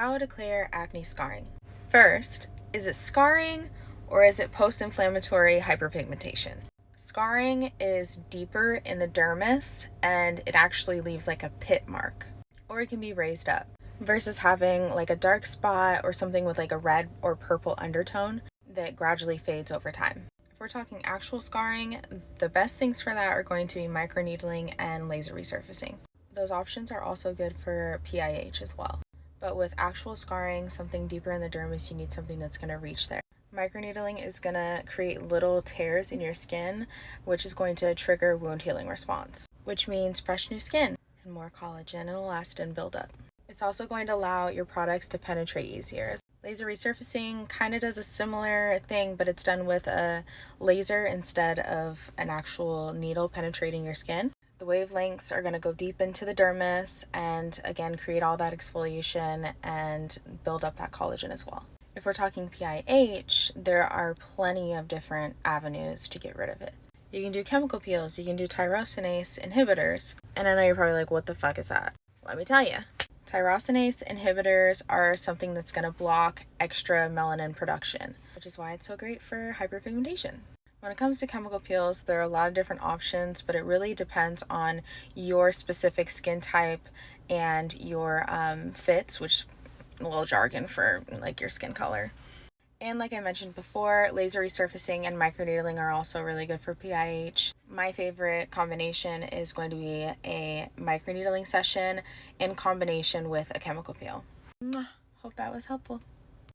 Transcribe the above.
How to clear acne scarring. First, is it scarring or is it post-inflammatory hyperpigmentation? Scarring is deeper in the dermis and it actually leaves like a pit mark or it can be raised up versus having like a dark spot or something with like a red or purple undertone that gradually fades over time. If we're talking actual scarring, the best things for that are going to be microneedling and laser resurfacing. Those options are also good for PIH as well. But with actual scarring, something deeper in the dermis, you need something that's going to reach there. Microneedling is going to create little tears in your skin, which is going to trigger wound healing response, which means fresh new skin and more collagen and elastin buildup. It's also going to allow your products to penetrate easier. Laser resurfacing kind of does a similar thing, but it's done with a laser instead of an actual needle penetrating your skin. The wavelengths are going to go deep into the dermis and again create all that exfoliation and build up that collagen as well. If we're talking PIH, there are plenty of different avenues to get rid of it. You can do chemical peels, you can do tyrosinase inhibitors, and I know you're probably like, what the fuck is that? Let me tell you. Tyrosinase inhibitors are something that's going to block extra melanin production, which is why it's so great for hyperpigmentation. When it comes to chemical peels, there are a lot of different options, but it really depends on your specific skin type and your um, fits, which a little jargon for like your skin color. And like I mentioned before, laser resurfacing and microneedling are also really good for PIH. My favorite combination is going to be a microneedling session in combination with a chemical peel. Hope that was helpful.